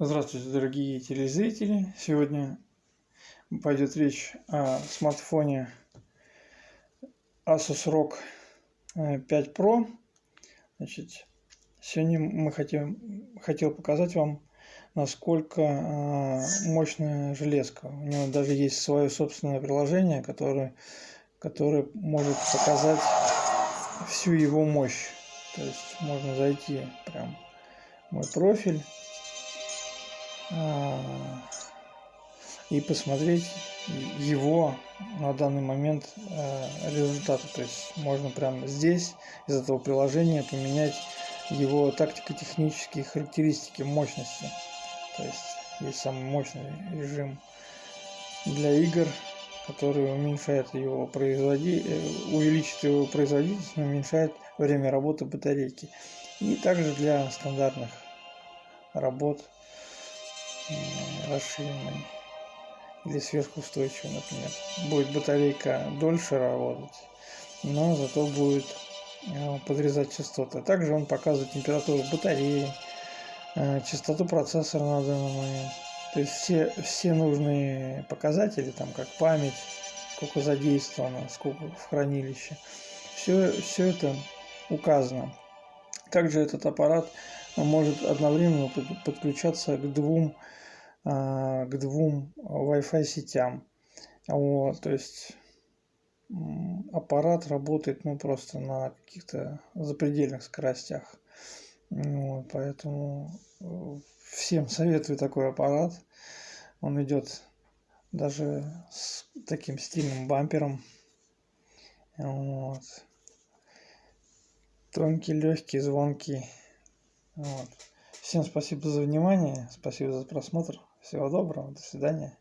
Здравствуйте, дорогие телезрители! Сегодня пойдет речь о смартфоне Asus ROG 5 э, Pro. Значит, сегодня мы хотим, хотел показать вам, насколько э, мощная железка. У него даже есть свое собственное приложение, которое, которое может показать всю его мощь. То есть можно зайти прям в мой профиль и посмотреть его на данный момент а, результаты. То есть можно прямо здесь из этого приложения поменять его тактико-технические характеристики мощности. То есть есть самый мощный режим для игр, который уменьшает его производи... Э, увеличит его производительность, но уменьшает время работы батарейки. И также для стандартных работ расширенной или сверхустойчивой, например. Будет батарейка дольше работать, но зато будет э, подрезать частоты. Также он показывает температуру батареи, э, частоту процессора на данный момент. То есть все, все нужные показатели, там как память, сколько задействовано, сколько в хранилище, все, все это указано. Также этот аппарат может одновременно подключаться к двум к двум Wi-Fi сетям. Вот, то есть аппарат работает ну просто на каких-то запредельных скоростях. Вот, поэтому э, всем советую такой аппарат. Он идет даже с таким стильным бампером. Вот. Тонкий, легкий, звонкий. Вот. Всем спасибо за внимание, спасибо за просмотр. Всего доброго, до свидания.